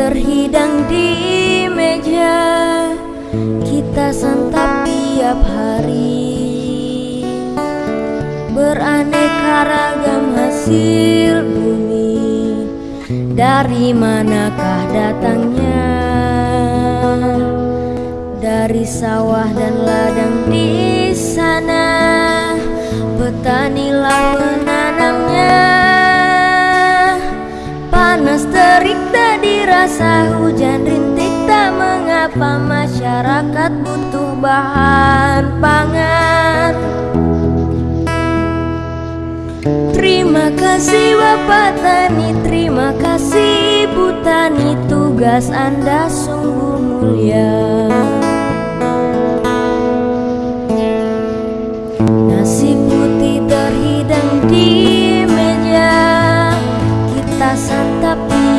terhidang di meja. Kita santap tiap hari. Beraneka ragam hasil bumi. Dari manakah datangnya? Dari sawah dan lain hujan rintik tak mengapa Masyarakat butuh bahan pangan. Terima kasih Bapak Tani. Terima kasih Ibu Tani. Tugas Anda sungguh mulia. Nasi putih terhidang di meja. Kita santap di